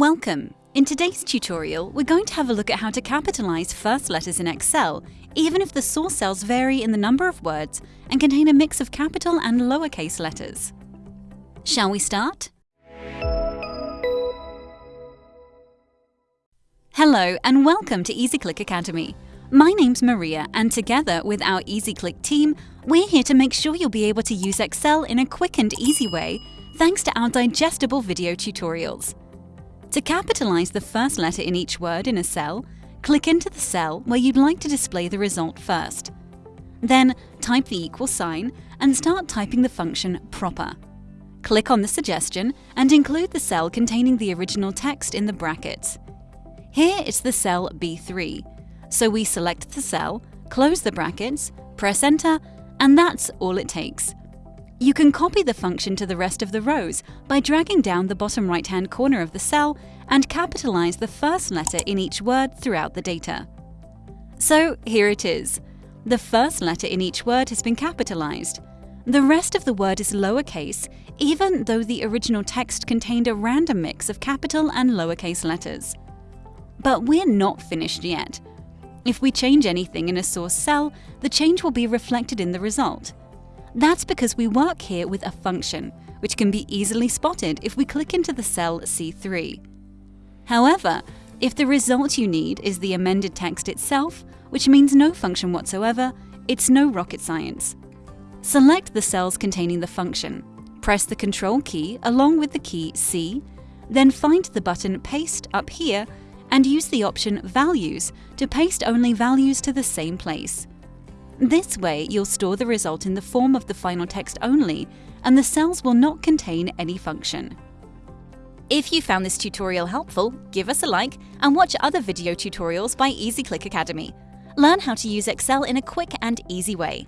Welcome! In today's tutorial, we're going to have a look at how to capitalize first letters in Excel, even if the source cells vary in the number of words and contain a mix of capital and lowercase letters. Shall we start? Hello and welcome to EasyClick Academy. My name's Maria and together with our EasyClick team, we're here to make sure you'll be able to use Excel in a quick and easy way thanks to our digestible video tutorials. To capitalize the first letter in each word in a cell, click into the cell where you'd like to display the result first. Then type the equal sign and start typing the function proper. Click on the suggestion and include the cell containing the original text in the brackets. Here it's the cell B3, so we select the cell, close the brackets, press enter, and that's all it takes. You can copy the function to the rest of the rows by dragging down the bottom right-hand corner of the cell and capitalize the first letter in each word throughout the data. So here it is. The first letter in each word has been capitalized. The rest of the word is lowercase, even though the original text contained a random mix of capital and lowercase letters. But we're not finished yet. If we change anything in a source cell, the change will be reflected in the result. That's because we work here with a function, which can be easily spotted if we click into the cell C3. However, if the result you need is the amended text itself, which means no function whatsoever, it's no rocket science. Select the cells containing the function, press the Control key along with the key C, then find the button Paste up here and use the option Values to paste only values to the same place. This way, you'll store the result in the form of the final text only, and the cells will not contain any function. If you found this tutorial helpful, give us a like and watch other video tutorials by EasyClick Academy. Learn how to use Excel in a quick and easy way.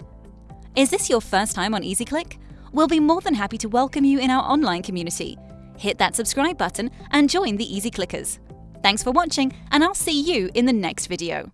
Is this your first time on EasyClick? We'll be more than happy to welcome you in our online community. Hit that subscribe button and join the EasyClickers. Thanks for watching, and I'll see you in the next video.